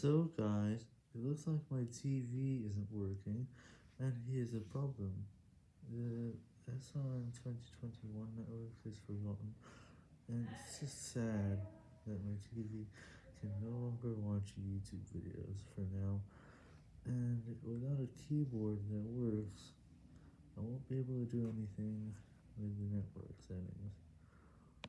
So guys, it looks like my TV isn't working, and here's a problem. The SRM 2021 network is forgotten, and it's just sad that my TV can no longer watch YouTube videos for now, and without a keyboard that works, I won't be able to do anything with the network settings.